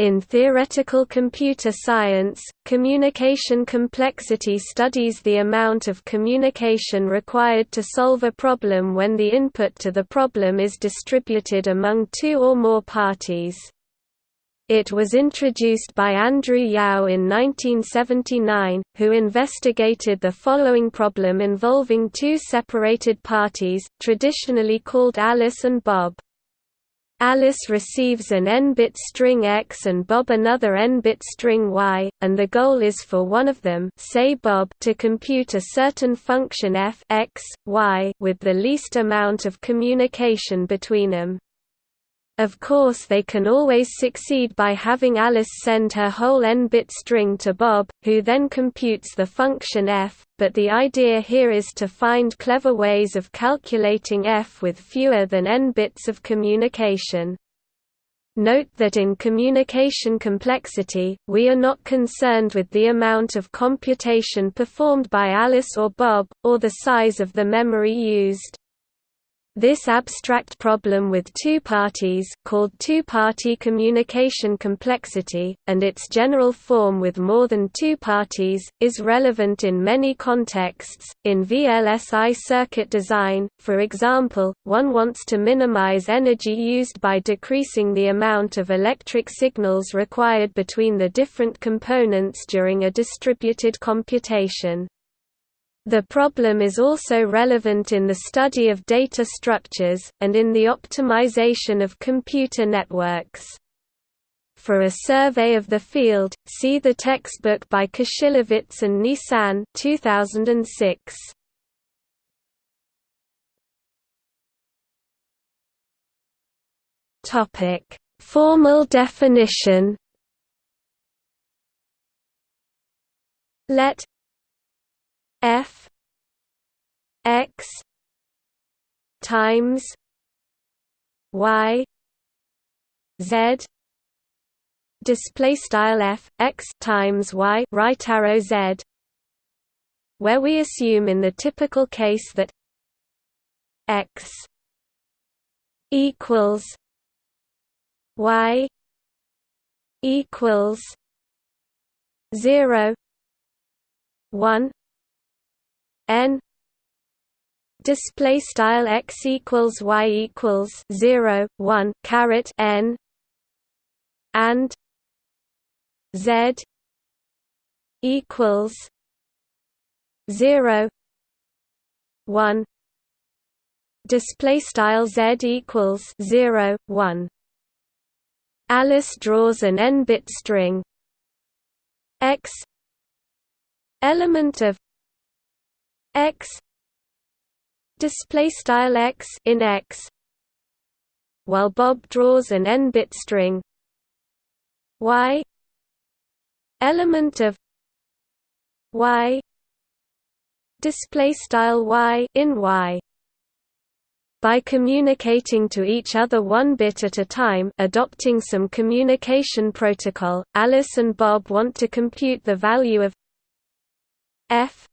In theoretical computer science, communication complexity studies the amount of communication required to solve a problem when the input to the problem is distributed among two or more parties. It was introduced by Andrew Yao in 1979, who investigated the following problem involving two separated parties, traditionally called Alice and Bob. Alice receives an n-bit string X and Bob another n-bit string Y, and the goal is for one of them say Bob to compute a certain function f x, y with the least amount of communication between them. Of course they can always succeed by having Alice send her whole n-bit string to Bob, who then computes the function f, but the idea here is to find clever ways of calculating f with fewer than n bits of communication. Note that in communication complexity, we are not concerned with the amount of computation performed by Alice or Bob, or the size of the memory used. This abstract problem with two parties called two-party communication complexity, and its general form with more than two parties, is relevant in many contexts. In VLSI circuit design, for example, one wants to minimize energy used by decreasing the amount of electric signals required between the different components during a distributed computation. The problem is also relevant in the study of data structures, and in the optimization of computer networks. For a survey of the field, see the textbook by Kushilevitz and Nisan 2006. Topic: Formal definition. Let f x times y z display style f x times y right arrow z where we assume in the typical case that x equals y equals 0 1 n display style x equals y equals 0 1 caret n and z equals 0 1 display style z equals 0 1 Alice draws an n-bit string. X element of x display style x in x while Bob draws an n-bit string. Y element of y display style y in y. By communicating to each other one bit at a time adopting some communication protocol, Alice and Bob want to compute the value of f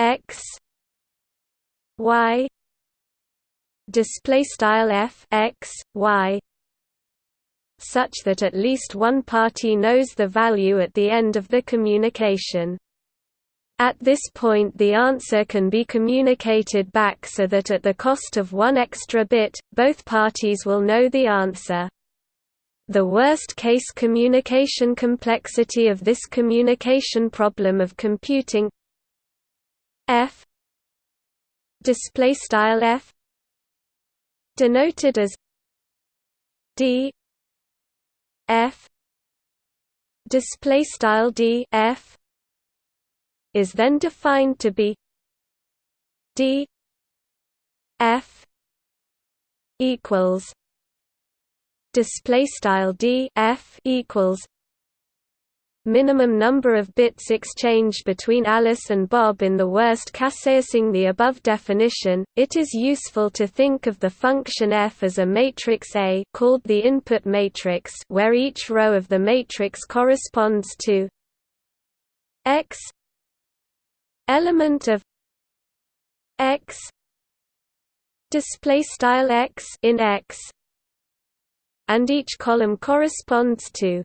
x y display style f x y such that at least one party knows the value at the end of the communication. At this point the answer can be communicated back so that at the cost of one extra bit, both parties will know the answer. The worst-case communication complexity of this communication problem of computing f. Display style f. Denoted as d. F. Display style d. F. Is then defined to be d. F. Equals display style d. F. Equals minimum number of bits exchanged between Alice and Bob in the worst case. Using the above definition, it is useful to think of the function f as a matrix A called the input matrix where each row of the matrix corresponds to x element of x display style x in x and each column corresponds to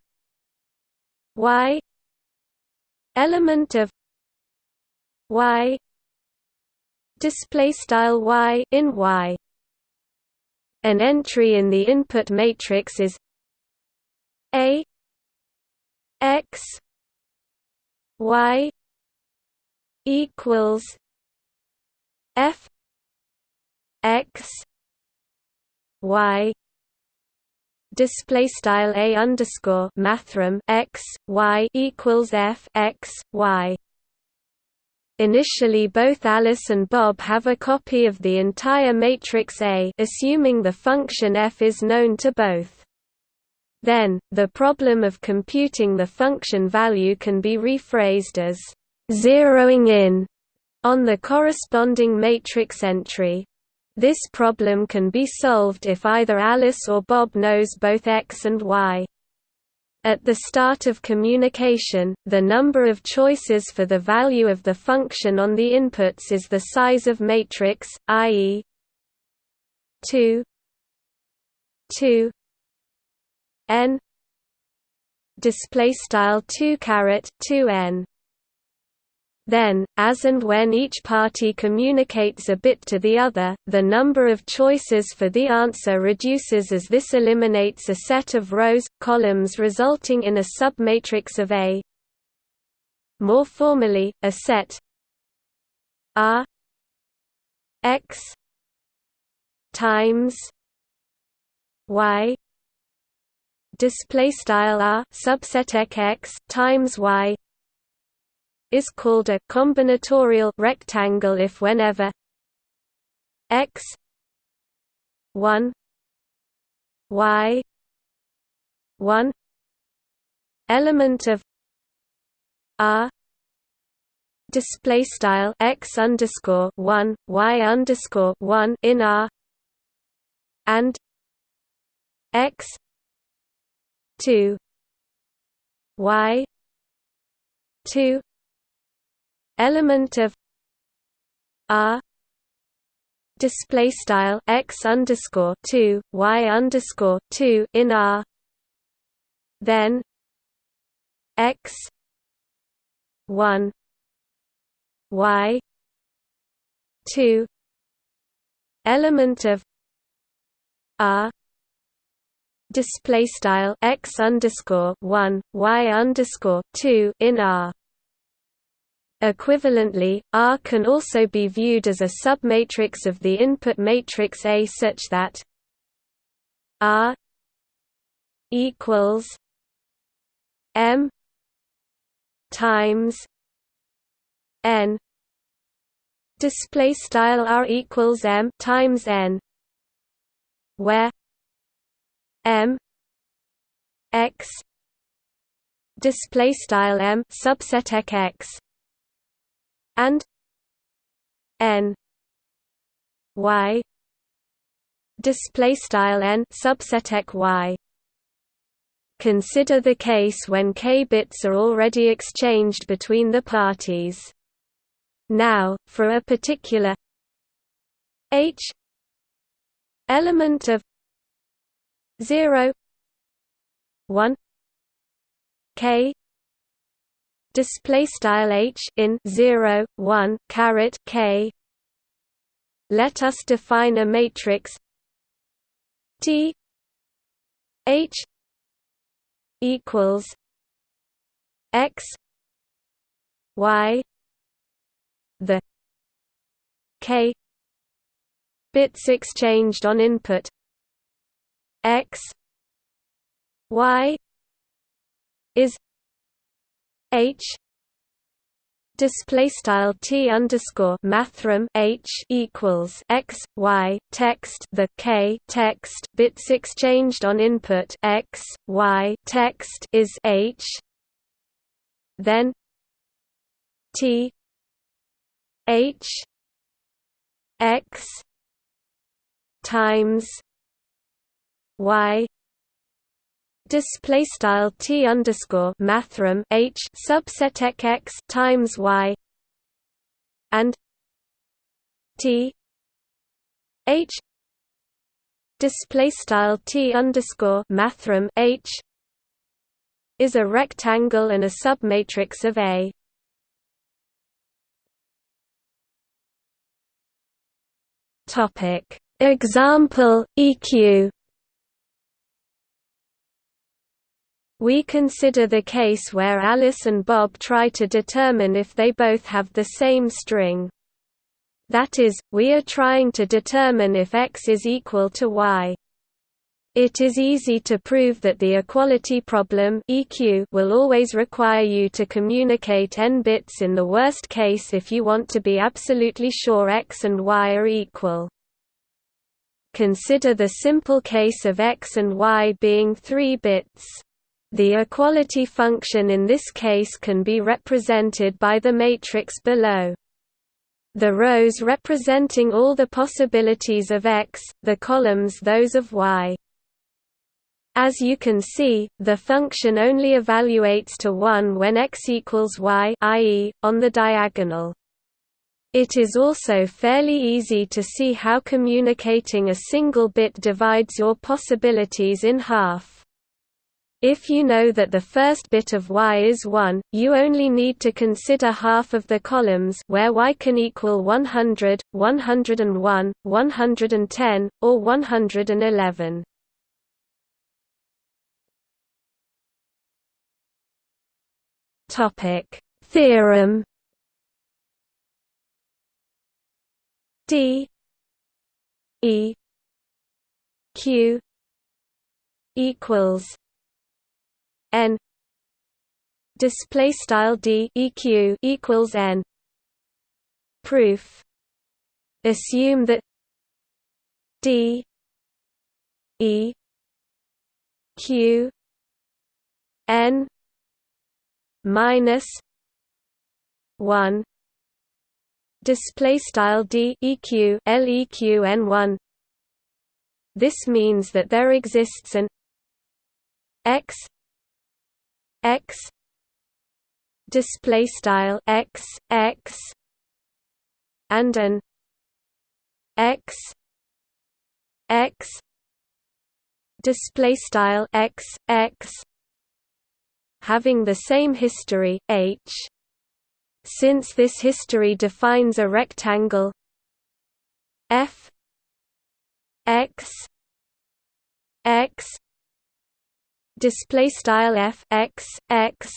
y element of y display style y in y. An entry in the input matrix is a x y equals f x y display style a underscore mathrm x y equals f x y Initially both Alice and Bob have a copy of the entire matrix A assuming the function f is known to both. Then, the problem of computing the function value can be rephrased as zeroing in on the corresponding matrix entry. This problem can be solved if either Alice or Bob knows both x and y. At the start of communication, the number of choices for the value of the function on the inputs is the size of matrix, i.e. 2 2 n display style 2 caret 2 n then, as and when each party communicates a bit to the other, the number of choices for the answer reduces as this eliminates a set of rows, columns resulting in a submatrix of A. More formally, a set R X times Y display style R subset X times Y is called a combinatorial rectangle if whenever x 1 y 1 element of r display style x underscore 1 y underscore 1 in r and x 2 y 2 element of r display style x underscore 2 y underscore 2 in r then x 1 y 2 element of r display style x underscore 1 y underscore 2 in r Equivalently, R can also be viewed as a submatrix of the input matrix A such that R equals M times N. Display style R equals M times N where M X. Display style M subset X and n y display style n subset y Consider the case when k bits are already exchanged between the parties. Now, for a particular h element of 0 1 k display style h in 0 1 caret k. Let us define a matrix t h equals x y the k bits exchanged on input x y is H. Display style T underscore mathrm H equals X Y text the K text bits exchanged on input X Y text is H. Then T H X times Y display style t underscore mathrm h subset x times y and t h display style t underscore mathrm h is a rectangle and a submatrix of A. Topic example EQ We consider the case where Alice and Bob try to determine if they both have the same string. That is, we are trying to determine if x is equal to y. It is easy to prove that the equality problem EQ will always require you to communicate n bits in the worst case if you want to be absolutely sure x and y are equal. Consider the simple case of x and y being 3 bits. The equality function in this case can be represented by the matrix below. The rows representing all the possibilities of x, the columns those of y. As you can see, the function only evaluates to 1 when x equals y i.e., on the diagonal. It is also fairly easy to see how communicating a single bit divides your possibilities in half. If you know that the first bit of y is 1, you only need to consider half of the columns where y can equal 100, 101, 110, or 111. Topic: Theorem D E Q equals n display style d eq equals n. Proof. Assume that d e q n minus 1 display style d eq leq n1 this means that there exists an x x. Display style x x. And an x x. Display style x x. Having the same history h. Since this history defines a rectangle f. X x display style f x x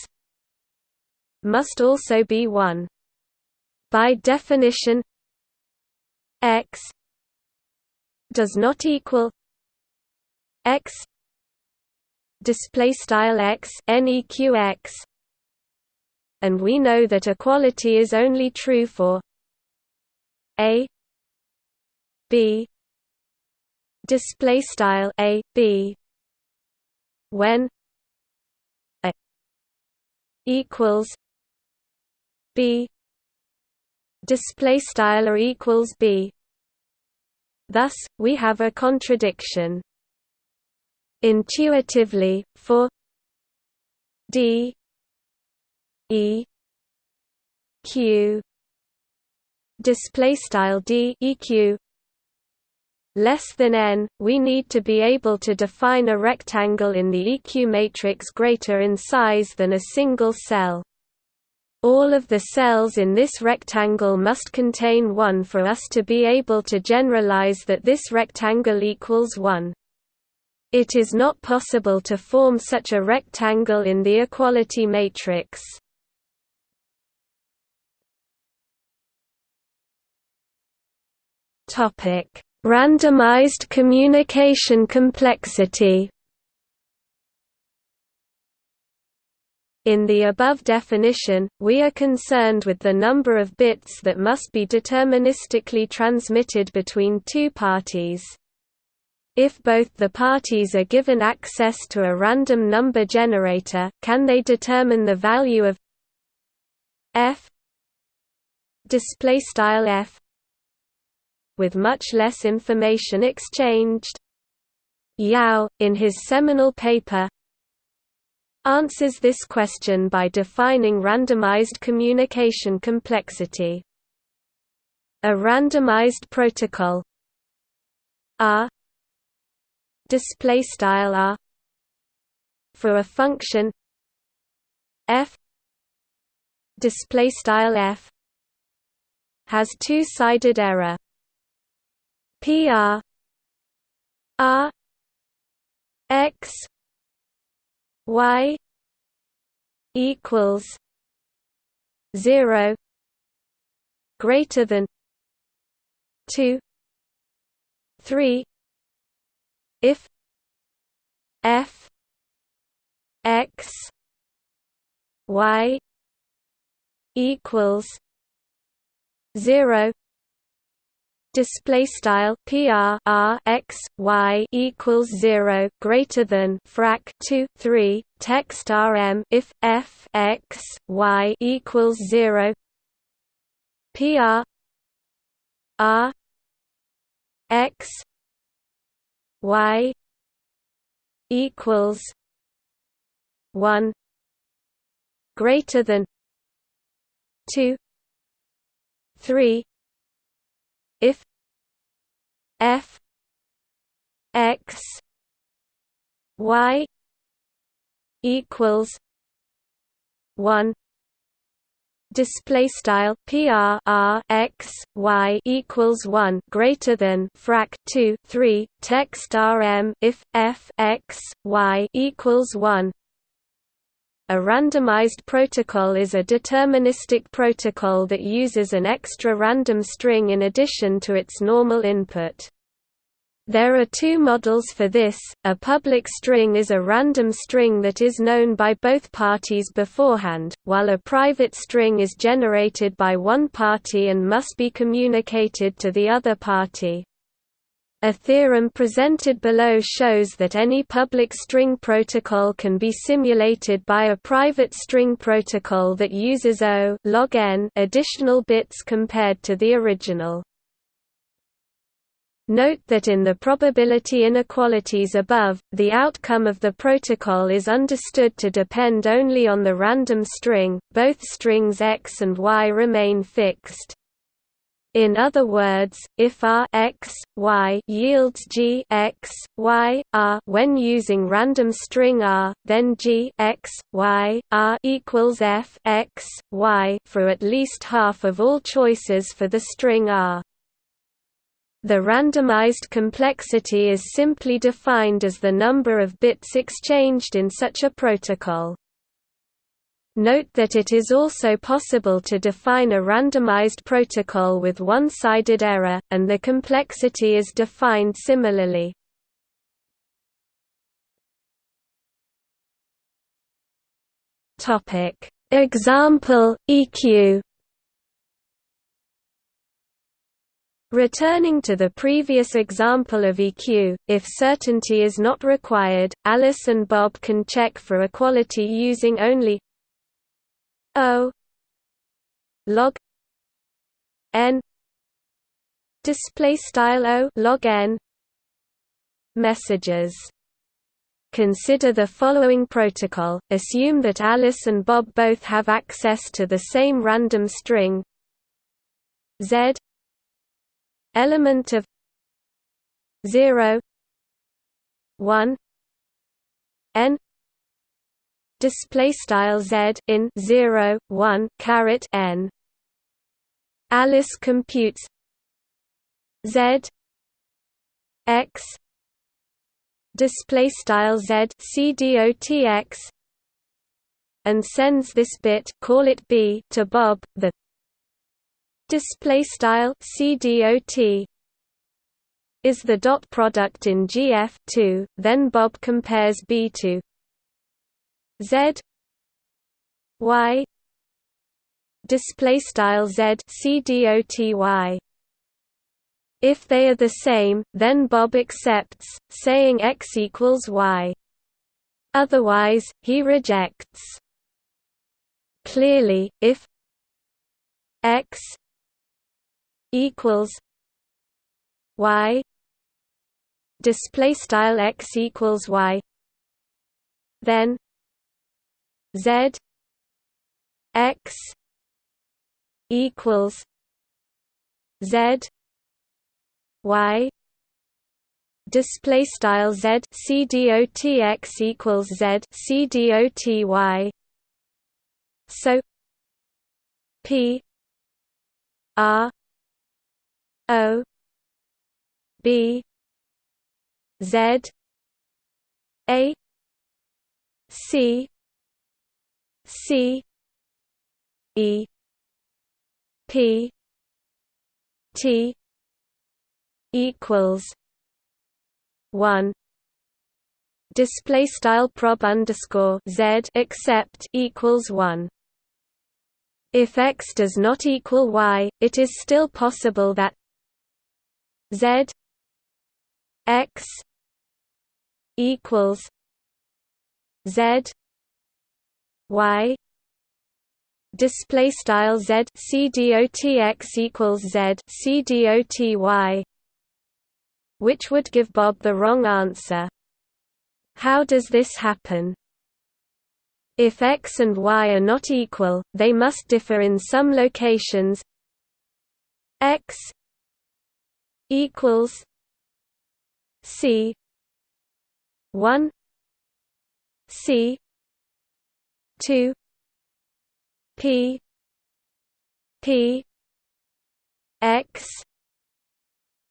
must also be 1 by definition x does not equal x display style x neqx and we know that equality is only true for a b display style a b when a equals b display style or equals b. Thus we have a contradiction. Intuitively for d e q display style d eq less than n, we need to be able to define a rectangle in the EQ matrix greater in size than a single cell. All of the cells in this rectangle must contain 1 for us to be able to generalize that this rectangle equals 1. It is not possible to form such a rectangle in the equality matrix. Topic Randomized communication complexity In the above definition, we are concerned with the number of bits that must be deterministically transmitted between two parties. If both the parties are given access to a random number generator, can they determine the value of f display style f with much less information exchanged. Yao, in his seminal paper, answers this question by defining randomized communication complexity. A randomized protocol. R display style r for a function. F. Display style f. Has two-sided error pr r x y equals 0 greater than 2 3 if f x y equals 0 display style PR R X Y equals 0 greater than frac 2 3 text RM if F X Y equals 0 PR R X Y equals 1 greater than 2 3 if f x y equals 1 display style PR R X Y equals 1 greater than frac 2 3 text RM if F X Y equals 1 a randomized protocol is a deterministic protocol that uses an extra random string in addition to its normal input. There are two models for this, a public string is a random string that is known by both parties beforehand, while a private string is generated by one party and must be communicated to the other party. A theorem presented below shows that any public string protocol can be simulated by a private string protocol that uses O log n additional bits compared to the original. Note that in the probability inequalities above, the outcome of the protocol is understood to depend only on the random string, both strings x and y remain fixed. In other words, if R x, y yields G x, y, R when using random string R, then G x, y, R equals F x, y for at least half of all choices for the string R. The randomized complexity is simply defined as the number of bits exchanged in such a protocol. Note that it is also possible to define a randomized protocol with one-sided error, and the complexity is defined similarly. Example, EQ Returning to the previous example of EQ, if certainty is not required, Alice and Bob can check for equality using only O log n display style O log n messages. Consider the following protocol, assume that Alice and Bob both have access to the same random string. Z element of 0 1 n display style z in 0 1 caret n. Alice computes z x display style z cdotx and sends this bit call it b to bob the display style cdot is the dot product in gf2 then bob compares b to Z Y display style Z C D O T Y if they are the same, then Bob accepts, saying x equals y. Otherwise, he rejects. Clearly, if x equals y display style x equals y then Z X equals Z Y. Display style z c dot x equals z c dot y. So p r o b z a c c e p t equals one display style prob underscore z except equals one. If x does not equal y, it is still possible that z x equals z y display style z c dot equals z c dot which would give Bob the wrong answer. How does this happen? If x and y are not equal, they must differ in some locations x equals c 1 c 2 p p x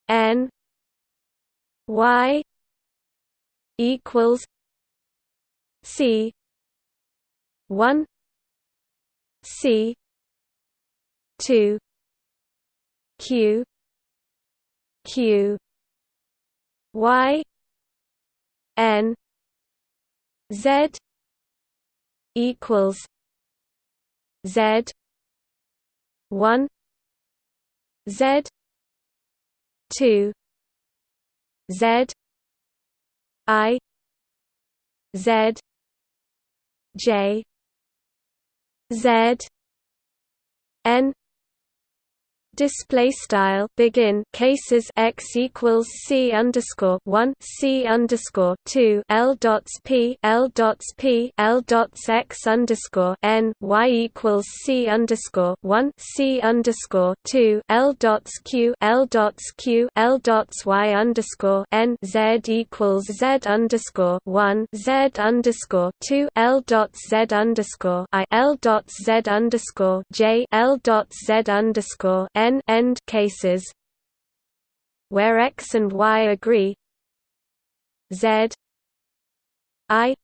n y equals c 1 c 2 q q y n z equals z 1 z 2 Z I Z J Z N display style begin cases x equals c underscore one c underscore two l dots p l dots p l dots x underscore n y equals c underscore one c underscore two l dots q l dots q l dots y underscore n z equals z underscore one z underscore two l dots z underscore i l dots z underscore j l dots z underscore n n end cases where x and y agree z i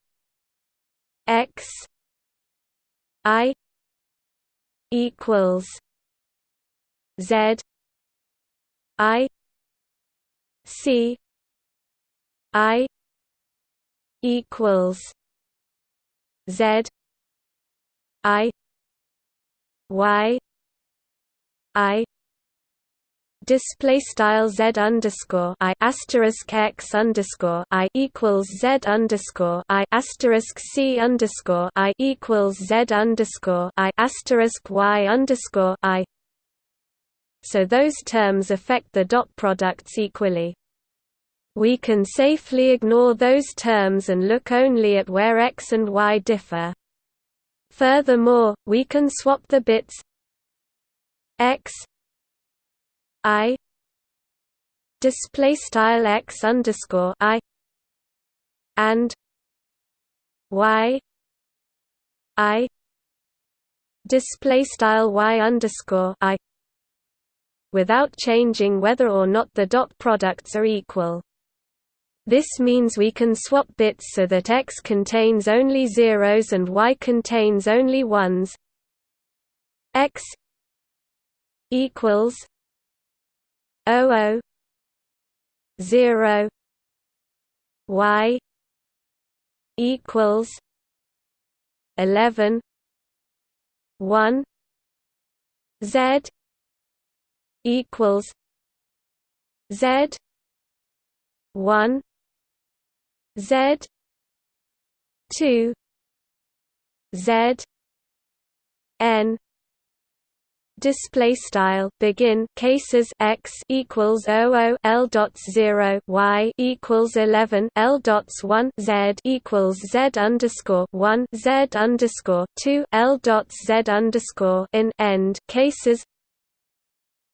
x i equals z i c i equals z i y i display style z underscore i asterisk x underscore i equals z underscore i asterisk c underscore i equals z underscore i asterisk y underscore i. So those terms affect the dot products equally. We can safely ignore those terms and look only at where x and y differ. Furthermore, we can swap the bits x I display style x underscore I and Y I display style y underscore I without changing whether or not the dot products are equal. This means we can swap bits so that x contains only zeros and y contains only ones. x equals O O zero Y equals eleven one Z equals Z one Z two Z N display style begin cases x equals 00 l dots 0 y equals 11 l dots 1 z equals z underscore 1 z underscore 2 l dots z underscore in end cases.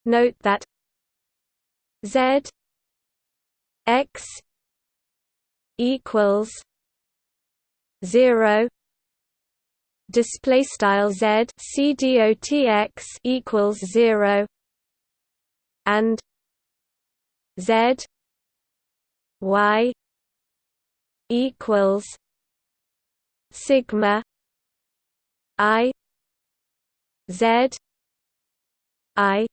Note that z x equals 0 display style z c dot x equals 0 and z y equals sigma i z i.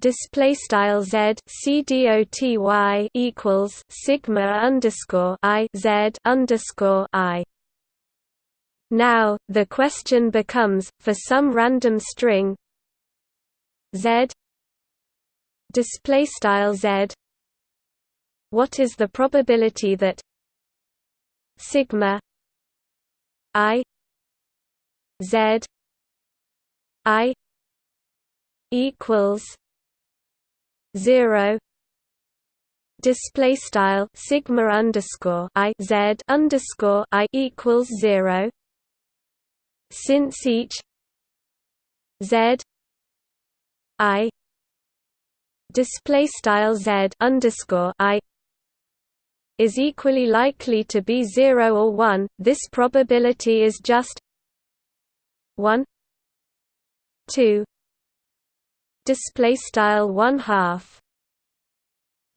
Display style z c dot y equals sigma underscore i z underscore i now, the question becomes, for some random string z z what is the probability that sigma i z i equals 0 display style sigma underscore i z underscore i equals 0 since each z i display style z underscore i is equally likely to be 0 or 1 this probability is just 1 2 display style 1 half.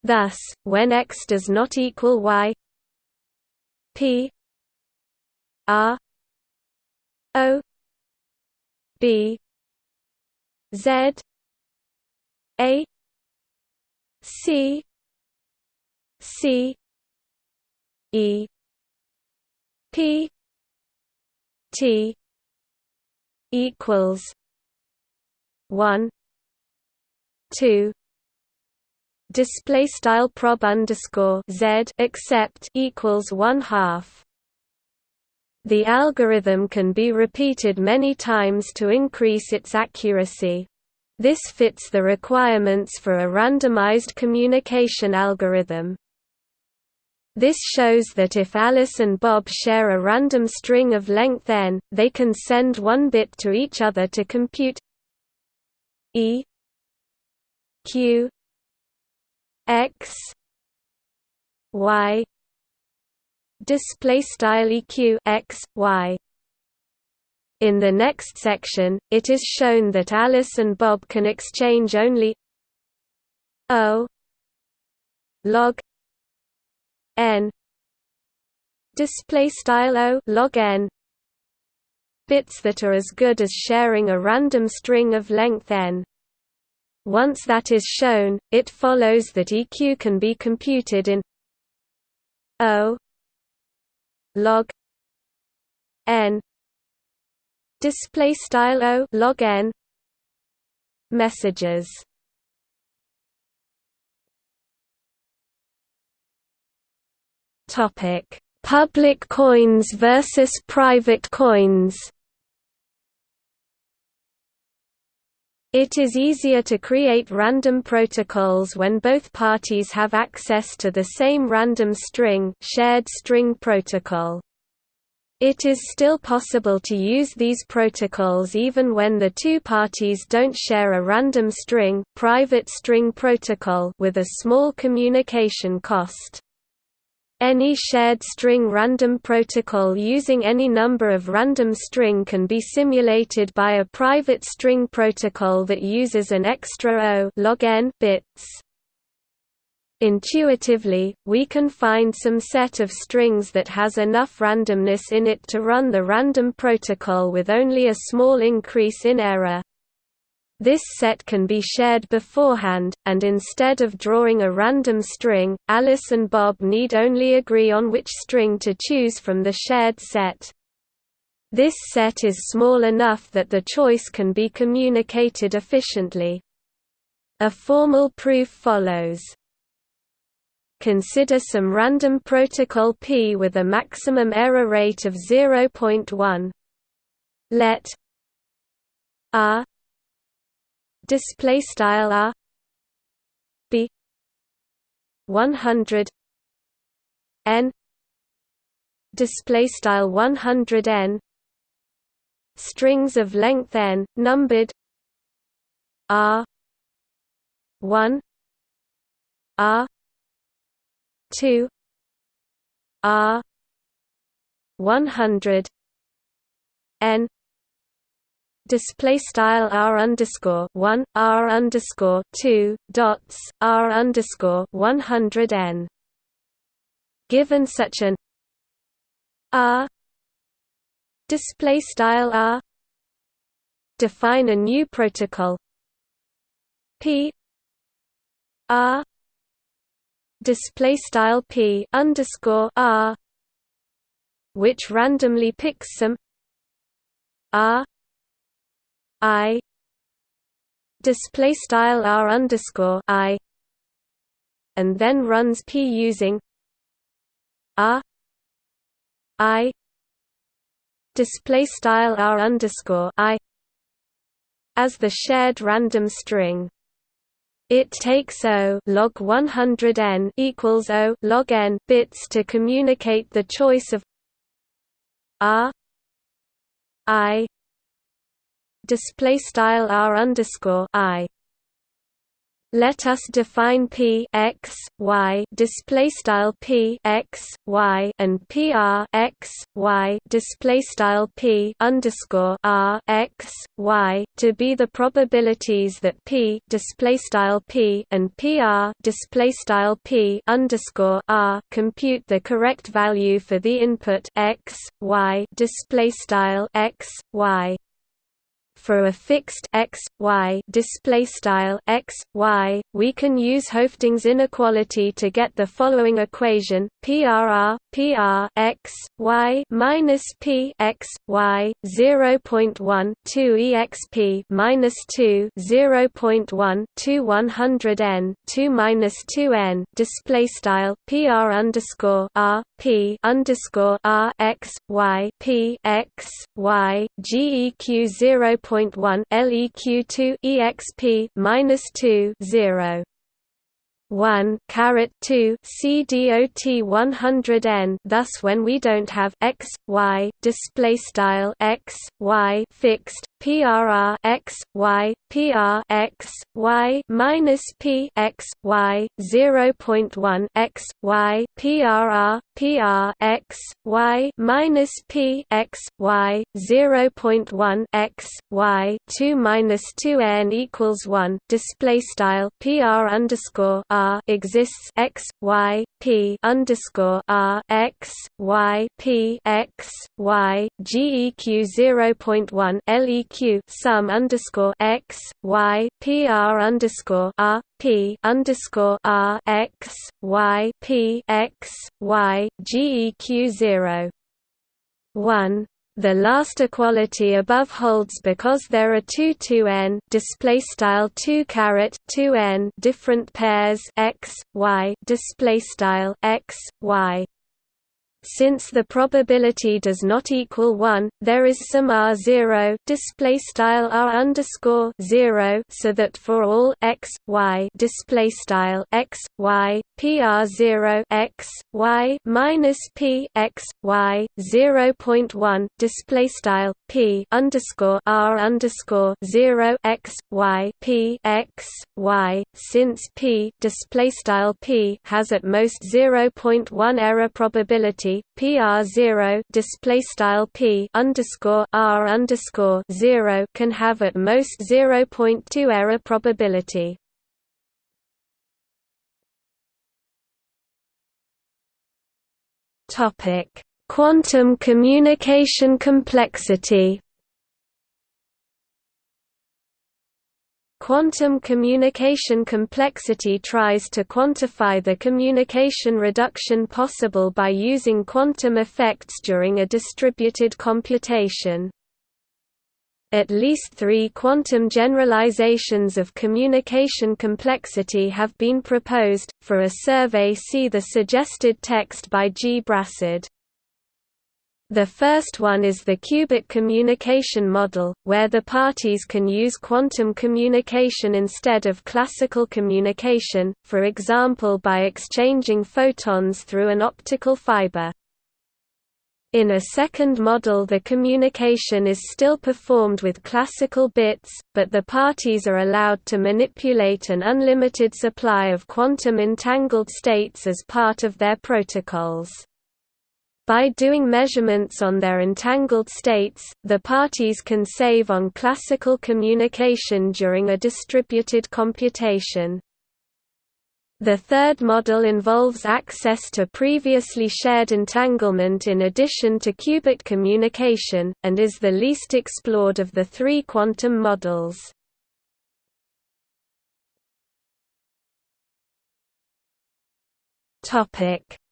Thus when x does not equal y p r O B Z A C C E P T equals one two. Display style prob underscore z except equals one half the algorithm can be repeated many times to increase its accuracy. This fits the requirements for a randomized communication algorithm. This shows that if Alice and Bob share a random string of length n, they can send one bit to each other to compute e q x y display style eq x y. In the next section it is shown that alice and bob can exchange only o log n. Display style o log n. Bits that are as good as sharing a random string of length n. Once that is shown it follows that eq can be computed in o log n display style o log n messages. Topic public coins versus private coins It is easier to create random protocols when both parties have access to the same random string shared string protocol. It is still possible to use these protocols even when the two parties don't share a random string private string protocol with a small communication cost. Any shared string random protocol using any number of random string can be simulated by a private string protocol that uses an extra O log n bits. Intuitively, we can find some set of strings that has enough randomness in it to run the random protocol with only a small increase in error. This set can be shared beforehand, and instead of drawing a random string, Alice and Bob need only agree on which string to choose from the shared set. This set is small enough that the choice can be communicated efficiently. A formal proof follows. Consider some random protocol P with a maximum error rate of 0.1. Let R display style r b 100 n display style 100 n strings of length n numbered r 1 r 2 r 100 n display style r underscore one r underscore two dots r underscore one hundred n. Given such an r display style r, define a new protocol p r display style p underscore r which randomly picks some r I display style R underscore I and then runs P using R I display style R underscore I as the shared random string. It takes O log 100 n equals O log n bits to communicate the choice of R I display style r underscore i. Let us define p x y display style p x y and p r x y display style p underscore r x y to be the probabilities that p display style p and pr display style p underscore r compute the correct value for the input x y display style x y for a fixed x y display style x y we can use Hoeffding's inequality to get the following equation PRR PR x y minus P x y 0.1 2 exp minus 2 0.1 2 100 n 2 minus 2 n display style PR underscore R P underscore R x y P x y GEQ 0.1 LEQ2 exp minus 2 0 1 caret 2 CDOT 100 n. Thus when we don't have x y display style x y fixed PRR x y PR x y minus P x y 0.1 x y PRR PR x y minus P x y 0.1 x y 2 minus 2 n equals 1 display style PR underscore R exists x y P underscore R x y P x y GEQ 0.1 LEQ sum underscore x y PR underscore R P underscore R x y P x y GEQ 0 1 the last equality above holds because there are two 2n display style 2 caret 2n different pairs x y display style x y since the probability does not equal 1, there is some r0 display style r underscore 0 so that for all x y display style x y pr0 x y minus p x y 0.1 display style p underscore r underscore 0 x y p x y since p display style p has at most 0.1 error probability PR zero display style P underscore R underscore zero can have at most zero point two error probability. Topic Quantum communication complexity Quantum communication complexity tries to quantify the communication reduction possible by using quantum effects during a distributed computation. At least three quantum generalizations of communication complexity have been proposed. For a survey, see the suggested text by G. Brassard. The first one is the qubit communication model, where the parties can use quantum communication instead of classical communication, for example by exchanging photons through an optical fiber. In a second model the communication is still performed with classical bits, but the parties are allowed to manipulate an unlimited supply of quantum entangled states as part of their protocols. By doing measurements on their entangled states, the parties can save on classical communication during a distributed computation. The third model involves access to previously shared entanglement in addition to qubit communication, and is the least explored of the three quantum models.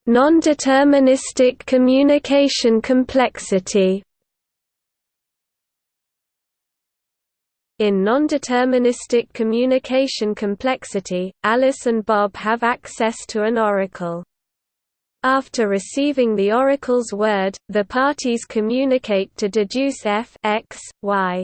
Non-deterministic communication complexity In non-deterministic communication complexity, Alice and Bob have access to an oracle. After receiving the oracle's word, the parties communicate to deduce f x, y.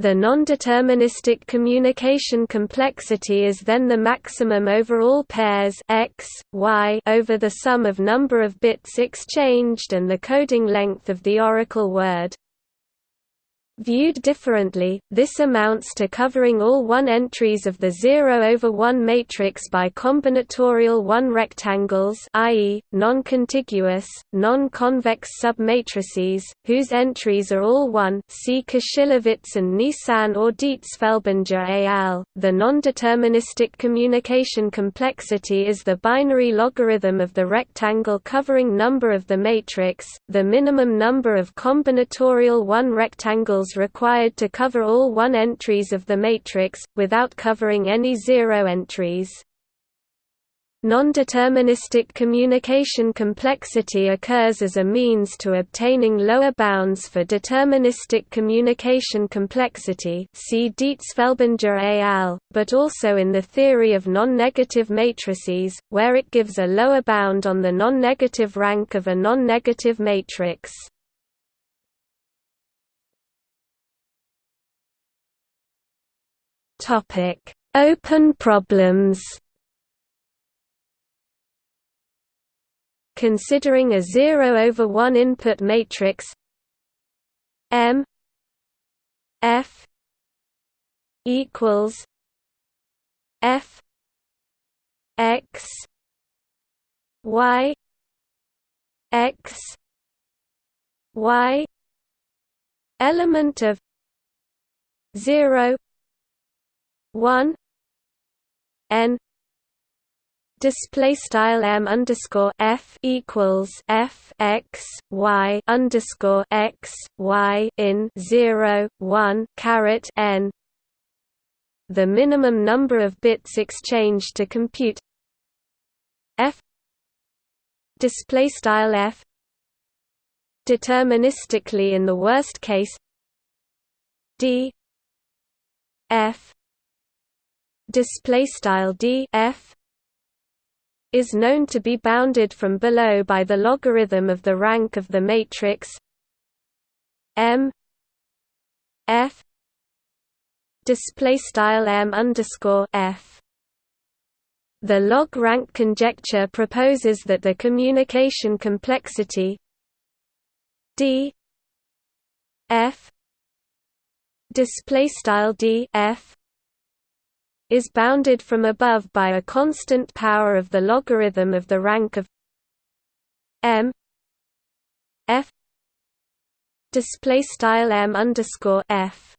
The non-deterministic communication complexity is then the maximum over all pairs x, y over the sum of number of bits exchanged and the coding length of the oracle word. Viewed differently, this amounts to covering all 1 entries of the 0 over 1 matrix by combinatorial 1 rectangles i.e., non-contiguous, non-convex submatrices, whose entries are all 1 see Kushilevitz and Nisan or Dietzfelbinger al. The non-deterministic communication complexity is the binary logarithm of the rectangle covering number of the matrix, the minimum number of combinatorial 1 rectangles required to cover all 1 entries of the matrix, without covering any 0 entries. Non-deterministic communication complexity occurs as a means to obtaining lower bounds for deterministic communication complexity see Dietzfelbinger al., but also in the theory of non-negative matrices, where it gives a lower bound on the non-negative rank of a non-negative matrix. Topic: Open problems. Considering a 0 over 1 input matrix M F equals F X Y X Y element of 0 one N display style m underscore f equals f x y underscore x y in zero one caret n. The minimum number of bits exchanged to compute f display style f deterministically in the worst case d f display style d f is known to be bounded from below by the logarithm of the rank of the matrix m f display style m underscore f. The log rank conjecture proposes that the communication complexity d f display style d f is bounded from above by a constant power of the logarithm of the rank of m f display style m underscore f.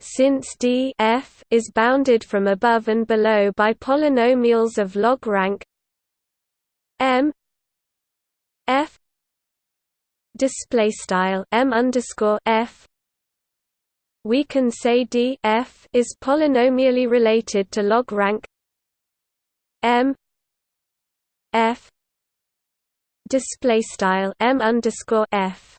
Since d f is bounded from above and below by polynomials of log rank m f display style m underscore f we can say d f is polynomially related to log rank m f display style m underscore f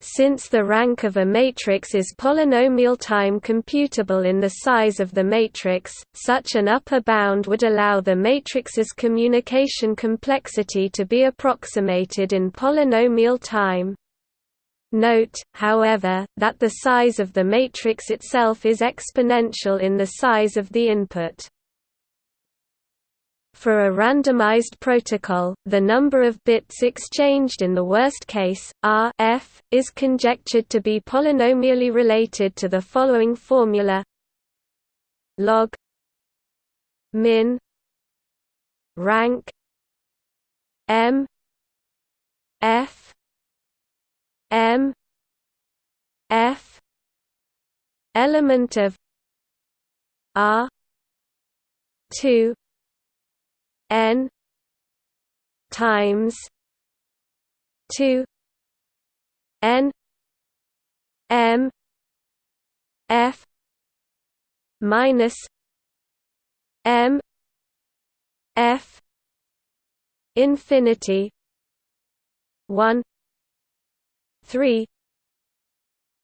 since the rank of a matrix is polynomial time computable in the size of the matrix, such an upper bound would allow the matrix's communication complexity to be approximated in polynomial time. Note, however, that the size of the matrix itself is exponential in the size of the input. For a randomized protocol, the number of bits exchanged in the worst case, R f, is conjectured to be polynomially related to the following formula log min rank m F M F element of R two N times two N M F minus M F infinity one three.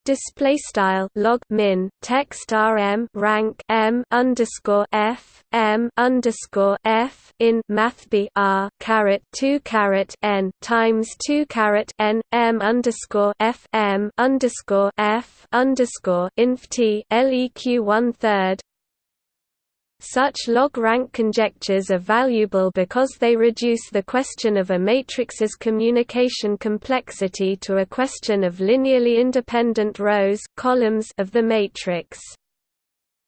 Display style log min text rm rank m underscore f m underscore f in math b r caret two caret n times two caret n m underscore f m underscore f underscore inf t leq one third such log-rank conjectures are valuable because they reduce the question of a matrix's communication complexity to a question of linearly independent rows columns of the matrix.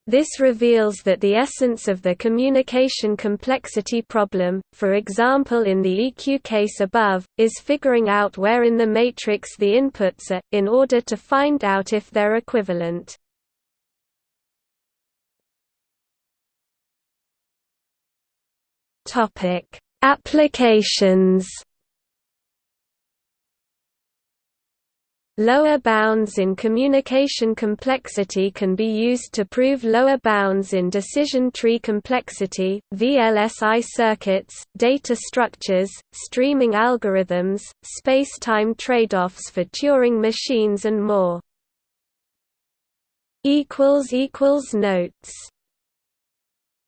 This reveals that the essence of the communication complexity problem, for example in the EQ case above, is figuring out where in the matrix the inputs are, in order to find out if they're equivalent. Topic: Applications. Lower bounds in communication complexity can be used to prove lower bounds in decision tree complexity, VLSI circuits, data structures, streaming algorithms, space-time trade-offs for Turing machines and more. Notes